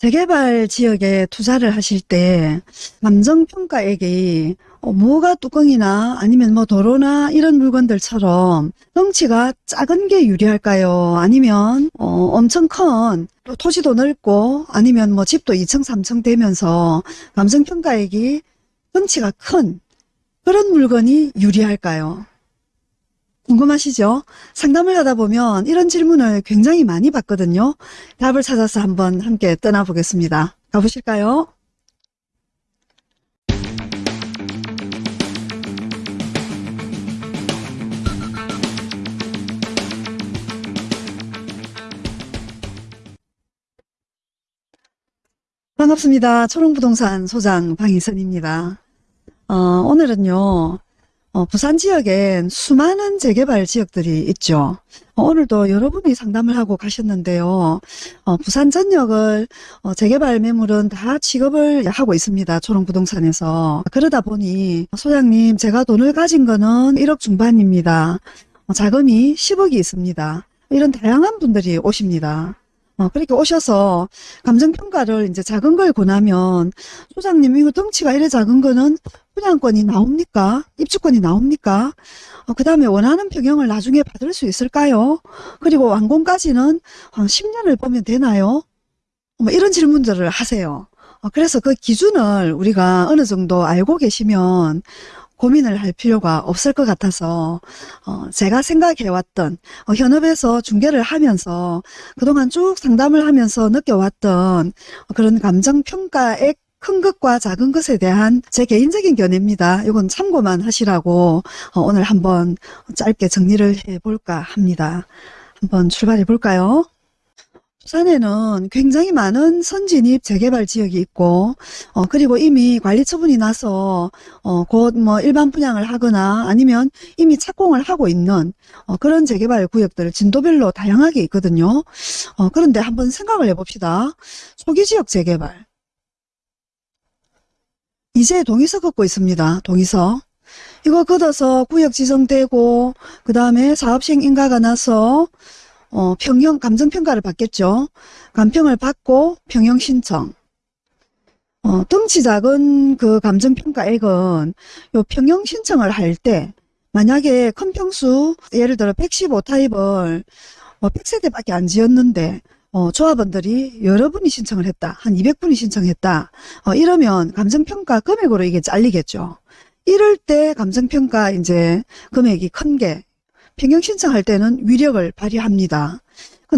재개발 지역에 투자를 하실 때 감정평가액이 어, 뭐가 뚜껑이나 아니면 뭐 도로나 이런 물건들처럼 덩치가 작은 게 유리할까요? 아니면 어, 엄청 큰또 토지도 넓고 아니면 뭐 집도 2층 3층 되면서 감정평가액이 덩치가 큰 그런 물건이 유리할까요? 궁금하시죠? 상담을 하다 보면 이런 질문을 굉장히 많이 받거든요. 답을 찾아서 한번 함께 떠나보겠습니다. 가보실까요? 반갑습니다. 초롱부동산 소장 방희선입니다. 어, 오늘은요. 어, 부산 지역엔 수많은 재개발 지역들이 있죠. 어, 오늘도 여러분이 상담을 하고 가셨는데요. 어, 부산 전역을 어, 재개발 매물은 다 취급을 하고 있습니다. 초롱부동산에서. 그러다 보니 소장님 제가 돈을 가진 거는 1억 중반입니다. 어, 자금이 10억이 있습니다. 이런 다양한 분들이 오십니다. 어, 그렇게 오셔서 감정평가를 이제 작은 걸 권하면 소장님 이거 덩치가 이래 작은 거는 분양권이 나옵니까? 입주권이 나옵니까? 어, 그 다음에 원하는 평형을 나중에 받을 수 있을까요? 그리고 완공까지는 한 10년을 보면 되나요? 뭐 이런 질문들을 하세요. 어, 그래서 그 기준을 우리가 어느 정도 알고 계시면 고민을 할 필요가 없을 것 같아서 어, 제가 생각해왔던 어, 현업에서 중개를 하면서 그동안 쭉 상담을 하면서 느껴왔던 그런 감정평가액 큰 것과 작은 것에 대한 제 개인적인 견해입니다. 이건 참고만 하시라고 어, 오늘 한번 짧게 정리를 해볼까 합니다. 한번 출발해 볼까요? 부산에는 굉장히 많은 선진입 재개발 지역이 있고 어, 그리고 이미 관리 처분이 나서 어, 곧 뭐 일반 분양을 하거나 아니면 이미 착공을 하고 있는 어, 그런 재개발 구역들 진도별로 다양하게 있거든요. 어, 그런데 한번 생각을 해봅시다. 초기 지역 재개발 이제 동의서 걷고 있습니다. 동의서. 이거 걷어서 구역 지정되고 그 다음에 사업시행 인가가 나서 어, 평형 감정평가를 받겠죠. 감평을 받고 평형 신청. 어, 덩치 작은 그 감정평가액은 요 평형 신청을 할 때 만약에 큰 평수 예를 들어 115 타입을 어, 100세대밖에 안 지었는데 어, 조합원들이 여러분이 신청을 했다. 한 200분이 신청했다. 어, 이러면 감정평가 금액으로 이게 잘리겠죠. 이럴 때 감정평가 이제 금액이 큰 게 평형 신청할 때는 위력을 발휘합니다.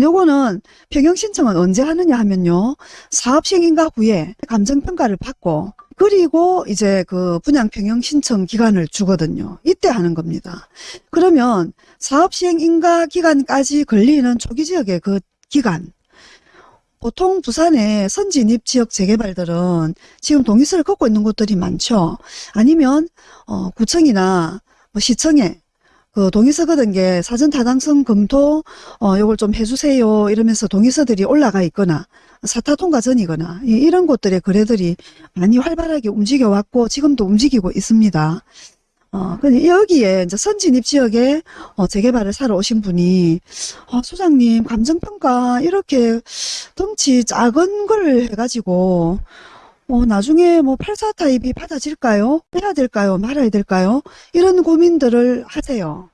요거는 평형 신청은 언제 하느냐 하면요. 사업 시행인가 후에 감정평가를 받고 그리고 이제 그 분양 평형 신청 기간을 주거든요. 이때 하는 겁니다. 그러면 사업 시행 인가 기간까지 걸리는 초기 지역의 그 기간 보통 부산의 선진입 지역 재개발들은 지금 동의서를 걷고 있는 곳들이 많죠. 아니면 어, 구청이나 뭐 시청에 그 동의서 거든 게 사전 타당성 검토 어 요걸 좀 해주세요 이러면서 동의서들이 올라가 있거나 사타 통과 전이거나 이- 이런 곳들의 거래들이 많이 활발하게 움직여 왔고 지금도 움직이고 있습니다. 어, 근데 여기에 이제 선진입 지역에 어, 재개발을 사러 오신 분이 어, 소장님 감정평가 이렇게 덩치 작은 걸 해가지고 어, 나중에 뭐 84 타입이 받아질까요? 빼야 될까요? 말아야 될까요? 이런 고민들을 하세요.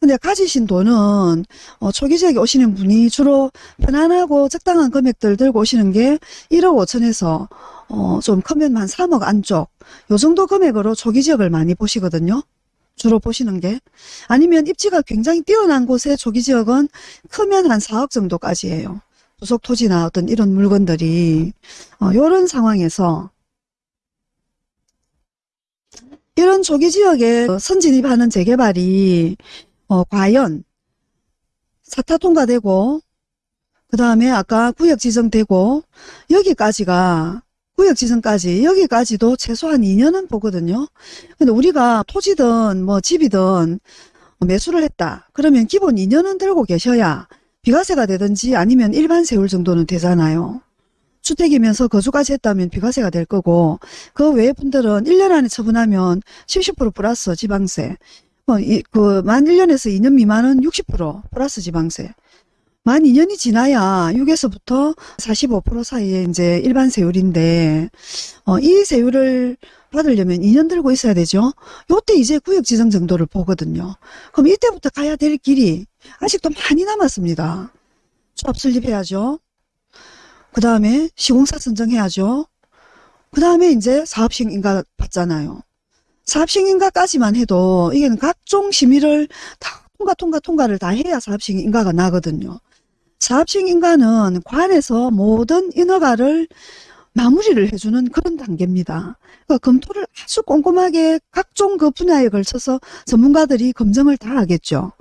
근데 가지신 돈은 어, 초기 지역에 오시는 분이 주로 편안하고 적당한 금액들 들고 오시는 게 1억 5천에서 어, 좀 크면 한 3억 안쪽 요 정도 금액으로 초기 지역을 많이 보시거든요. 주로 보시는 게 아니면 입지가 굉장히 뛰어난 곳의 초기 지역은 크면 한 4억 정도까지예요. 부속 토지나 어떤 이런 물건들이 어, 이런 상황에서 이런 초기 지역에 어, 선진입하는 재개발이 어, 과연 사타 통과되고 그 다음에 아까 구역 지정되고 여기까지가 구역 지정까지 여기까지도 최소한 2년은 보거든요. 근데 우리가 토지든 뭐 집이든 매수를 했다. 그러면 기본 2년은 들고 계셔야 비과세가 되든지 아니면 일반 세율 정도는 되잖아요. 주택이면서 거주까지 했다면 비과세가 될 거고 그 외의 분들은 1년 안에 처분하면 70% 플러스 지방세 뭐그만 1년에서 2년 미만은 60% 플러스 지방세 만 2년이 지나야 6에서부터 45% 사이에 이제 일반 세율인데, 어, 이 세율을 받으려면 2년 들고 있어야 되죠. 요때 이제 구역 지정 정도를 보거든요. 그럼 이때부터 가야 될 길이 아직도 많이 남았습니다. 수업 설립해야죠. 그 다음에 시공사 선정해야죠. 그 다음에 이제 사업시행 인가 받잖아요. 사업시행 인가까지만 해도 이게는 각종 심의를 다 통과 통과 통과를 다 해야 사업시행 인가가 나거든요. 사업시행 인가는 관에서 모든 인허가를 마무리를 해주는 그런 단계입니다. 그러니까 검토를 아주 꼼꼼하게 각종 그 분야에 걸쳐서 전문가들이 검증을 다 하겠죠.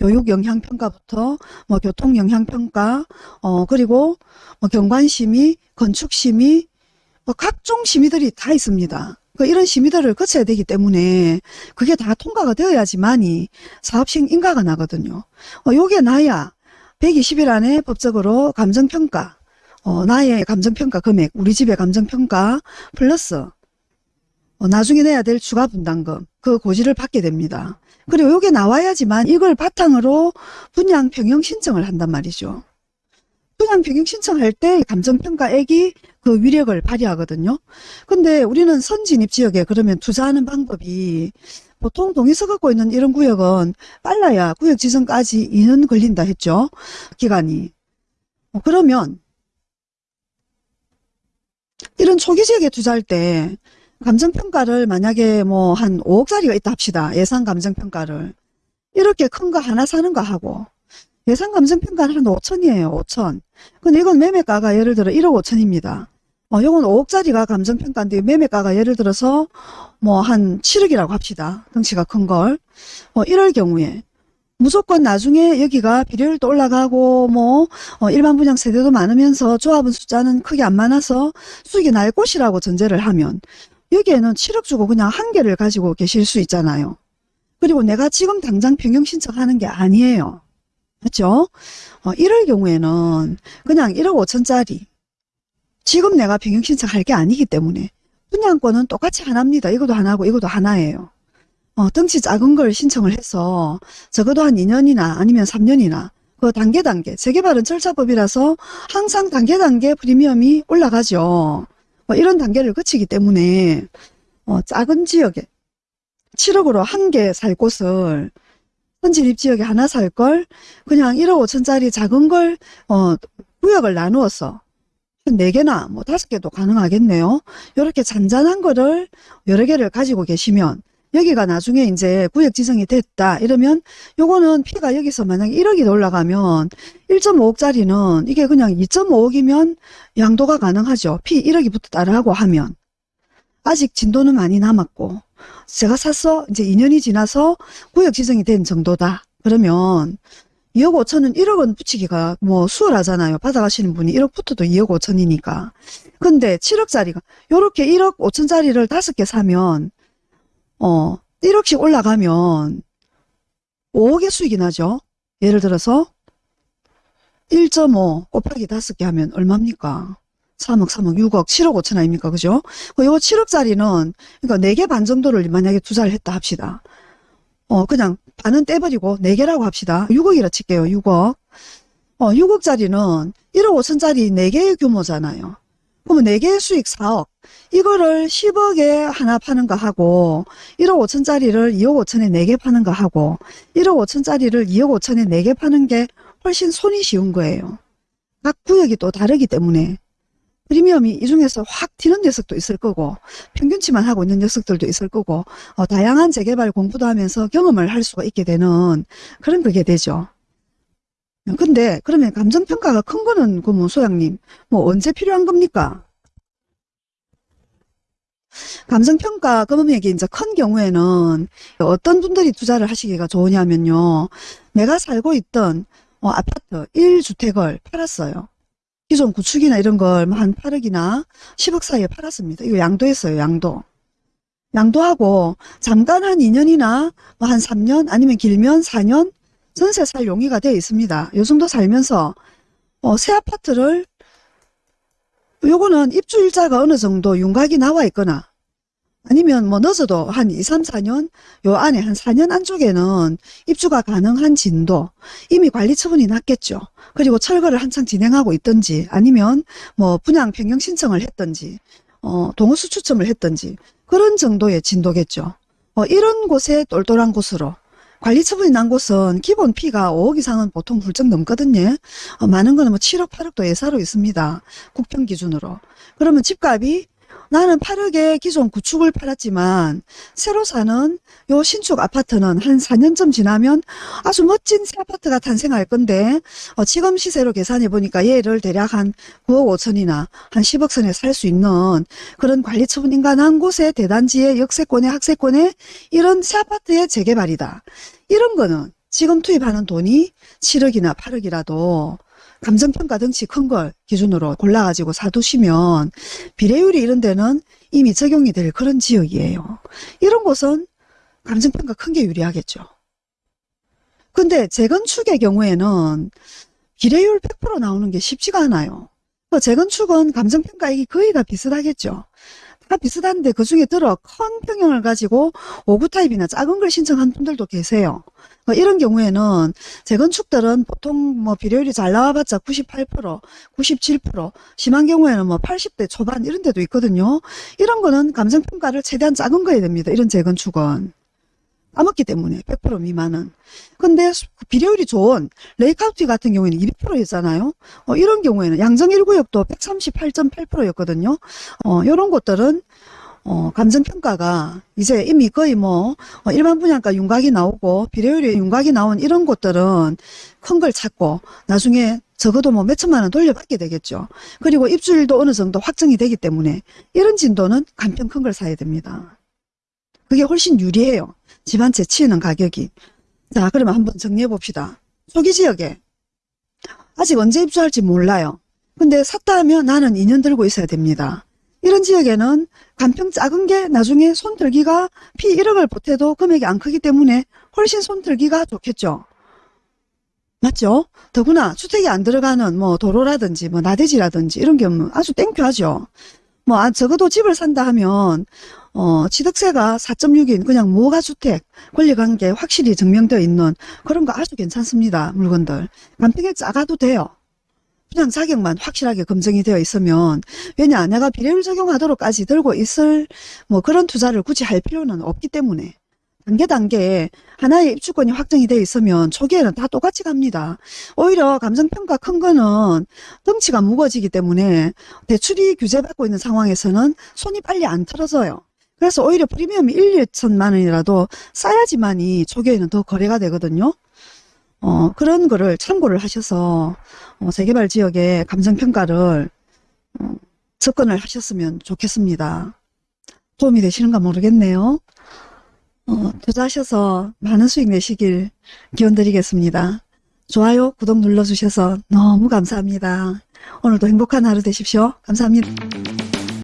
교육 영향평가부터 뭐 교통 영향평가, 어 그리고 뭐 경관심의, 건축심의, 뭐 각종 심의들이 다 있습니다. 그 이런 심의들을 거쳐야 되기 때문에 그게 다 통과가 되어야지만이 사업시행 인가가 나거든요. 어, 요게 나야 120일 안에 법적으로 감정평가, 어, 나의 감정평가 금액, 우리 집의 감정평가 플러스 어, 나중에 내야 될 추가 분담금 그 고지를 받게 됩니다. 그리고 요게 나와야지만 이걸 바탕으로 분양 평형 신청을 한단 말이죠. 분양 평형 신청할 때 감정평가액이 그 위력을 발휘하거든요. 근데 우리는 선진입 지역에 그러면 투자하는 방법이 보통 동의서 갖고 있는 이런 구역은 빨라야 구역 지정까지 2년 걸린다 했죠. 기간이. 어, 그러면 이런 초기 지역에 투자할 때 감정평가를 만약에 뭐 한 5억짜리가 있다 합시다. 예상 감정평가를. 이렇게 큰 거 하나 사는 거 하고 예상 감정평가는 한 5천이에요. 5천. 근데 이건 매매가가 예를 들어 1억 5천입니다. 어, 이건 5억짜리가 감정평가인데 매매가가 예를 들어서 뭐 한 7억이라고 합시다. 덩치가 큰 걸. 어, 이럴 경우에 무조건 나중에 여기가 비례율도 올라가고 뭐 어, 일반 분양 세대도 많으면서 조합은 숫자는 크게 안 많아서 수익이 날 곳이라고 전제를 하면 여기에는 7억 주고 그냥 한 개를 가지고 계실 수 있잖아요. 그리고 내가 지금 당장 평형 신청하는 게 아니에요. 그렇죠? 어, 이럴 경우에는 그냥 1억 5천짜리 지금 내가 평형 신청할 게 아니기 때문에 분양권은 똑같이 하나입니다. 이것도 하나고 이것도 하나예요. 어, 덩치 작은 걸 신청을 해서 적어도 한 2년이나 아니면 3년이나 그 단계 단계 재개발은 절차법이라서 항상 단계 단계 프리미엄이 올라가죠. 뭐 이런 단계를 거치기 때문에 어, 작은 지역에 7억으로 한 개 살 곳을 선진입 지역에 하나 살 걸 그냥 1억 5천짜리 작은 걸 어, 구역을 나누어서 한 4개나 뭐 5개도 가능하겠네요. 이렇게 잔잔한 거를 여러 개를 가지고 계시면 여기가 나중에 이제 구역 지정이 됐다 이러면 요거는 피가 여기서 만약에 1억이 올라가면 1.5억짜리는 이게 그냥 2.5억이면 양도가 가능하죠. 피 1억이 붙었다를 하고 하면 아직 진도는 많이 남았고 제가 샀어 이제 2년이 지나서 구역 지정이 된 정도다. 그러면 2억 5천은 1억은 붙이기가 뭐 수월하잖아요. 받아가시는 분이 1억 붙어도 2억 5천이니까. 근데 7억짜리가 요렇게 1억 5천짜리를 5개 사면 어 1억씩 올라가면 5억의 수익이 나죠. 예를 들어서 1.5 곱하기 5개 하면 얼마입니까? 3억, 3억, 6억, 7억 5천 아닙니까? 그죠? 그요 7억짜리는, 그러니까 4개 반 정도를 만약에 투자를 했다 합시다. 어, 그냥 반은 떼버리고 4개라고 합시다. 6억이라 칠게요, 6억. 어, 6억짜리는 1억 5천짜리 4개의 규모잖아요. 그러면 4개의 수익 4억. 이거를 10억에 하나 파는 거 하고 1억 5천짜리를 2억 5천에 4개 파는 거 하고 1억 5천짜리를 2억 5천에 4개 파는 게 훨씬 손이 쉬운 거예요. 각 구역이 또 다르기 때문에 프리미엄이 이 중에서 확 튀는 녀석도 있을 거고 평균치만 하고 있는 녀석들도 있을 거고 어, 다양한 재개발 공부도 하면서 경험을 할 수가 있게 되는 그런 그게 되죠. 근데 그러면 감정평가가 큰 거는 그뭐 소장님 뭐 언제 필요한 겁니까? 감정평가 금액이 이제 큰 경우에는 어떤 분들이 투자를 하시기가 좋으냐면요. 내가 살고 있던 어, 아파트 1주택을 팔았어요. 기존 구축이나 이런 걸 한 8억이나 10억 사이에 팔았습니다. 이거 양도했어요. 양도. 양도하고 잠깐 한 2년이나 뭐 한 3년 아니면 길면 4년 전세 살 용의가 되어 있습니다. 요 정도 살면서 어, 새 아파트를 요거는 입주일자가 어느 정도 윤곽이 나와 있거나 아니면 뭐 늦어도 한 2, 3, 4년 요 안에 한 4년 안쪽에는 입주가 가능한 진도 이미 관리 처분이 났겠죠. 그리고 철거를 한창 진행하고 있든지 아니면 뭐 분양 변경 신청을 했든지 어, 동호수 추첨을 했든지 그런 정도의 진도겠죠. 어, 이런 곳에 똘똘한 곳으로 관리 처분이 난 곳은 기본 피가 5억 이상은 보통 훌쩍 넘거든요. 어, 많은 거는 뭐 7억, 8억도 예사로 있습니다. 국평 기준으로. 그러면 집값이 나는 8억에 기존 구축을 팔았지만 새로 사는 요 신축 아파트는 한 4년쯤 지나면 아주 멋진 새 아파트가 탄생할 건데 어, 지금 시세로 계산해 보니까 얘를 대략 한 9억 5천이나 한 10억 선에 살 수 있는 그런 관리 처분 인간한 곳에 대단지의 역세권에 학세권에 이런 새 아파트의 재개발이다. 이런 거는 지금 투입하는 돈이 7억이나 8억이라도 감정평가 덩치 큰 걸 기준으로 골라가지고 사두시면 비례율이 이런 데는 이미 적용이 될 그런 지역이에요. 이런 곳은 감정평가 큰 게 유리하겠죠. 근데 재건축의 경우에는 비례율 100% 나오는 게 쉽지가 않아요. 그 재건축은 감정평가액이 거의 다 비슷하겠죠. 다 비슷한데 그 중에 들어 큰 평형을 가지고 5구 타입이나 작은 걸 신청한 분들도 계세요. 어, 이런 경우에는 재건축들은 보통 뭐 비례율이 잘 나와봤자 98%, 97%, 심한 경우에는 뭐 80대 초반 이런 데도 있거든요. 이런 거는 감정평가를 최대한 작은 거 해야 됩니다. 이런 재건축은. 까먹기 때문에 100% 미만은. 근데 수- 비례율이 좋은 레이카운티 같은 경우에는 200%였잖아요. 어, 이런 경우에는 양정 1구역도 138.8%였거든요. 어, 이런 곳들은 어, 감정평가가 이제 이미 거의 뭐 어, 일반 분양가 윤곽이 나오고 비례율이 윤곽이 나온 이런 곳들은 큰 걸 찾고 나중에 적어도 뭐 몇천만 원 돌려받게 되겠죠. 그리고 입주율도 어느 정도 확정이 되기 때문에 이런 진도는 간편 큰 걸 사야 됩니다. 그게 훨씬 유리해요. 집 한 채 치는 가격이. 자, 그러면 한번 정리해 봅시다. 초기 지역에 아직 언제 입주할지 몰라요. 근데 샀다 하면 나는 2년 들고 있어야 됩니다. 이런 지역에는 간평 작은 게 나중에 손 들기가 피 1억을 보태도 금액이 안 크기 때문에 훨씬 손 들기가 좋겠죠. 맞죠? 더구나 주택이 안 들어가는 뭐 도로라든지 뭐 나대지라든지 이런 경우 아주 땡큐하죠. 뭐 아, 적어도 집을 산다 하면 어, 취득세가 4.6인 그냥 무허가주택 권리관계 확실히 증명되어 있는 그런 거 아주 괜찮습니다. 물건들. 간평에 작아도 돼요. 그냥 자격만 확실하게 검증이 되어 있으면 왜냐 내가 비례율 적용하도록까지 들고 있을 뭐 그런 투자를 굳이 할 필요는 없기 때문에 단계 단계에 하나의 입주권이 확정이 되어 있으면 초기에는 다 똑같이 갑니다. 오히려 감정평가 큰 거는 덩치가 무거워지기 때문에 대출이 규제받고 있는 상황에서는 손이 빨리 안 틀어져요. 그래서 오히려 프리미엄이 1, 2천만 원이라도 싸야지만이 초기에는 더 거래가 되거든요. 어, 그런 거를 참고를 하셔서 어, 재개발 지역의 감정평가를 어, 접근을 하셨으면 좋겠습니다. 도움이 되시는가 모르겠네요. 어, 투자하셔서 많은 수익 내시길 기원 드리겠습니다. 좋아요, 구독 눌러주셔서 너무 감사합니다. 오늘도 행복한 하루 되십시오. 감사합니다.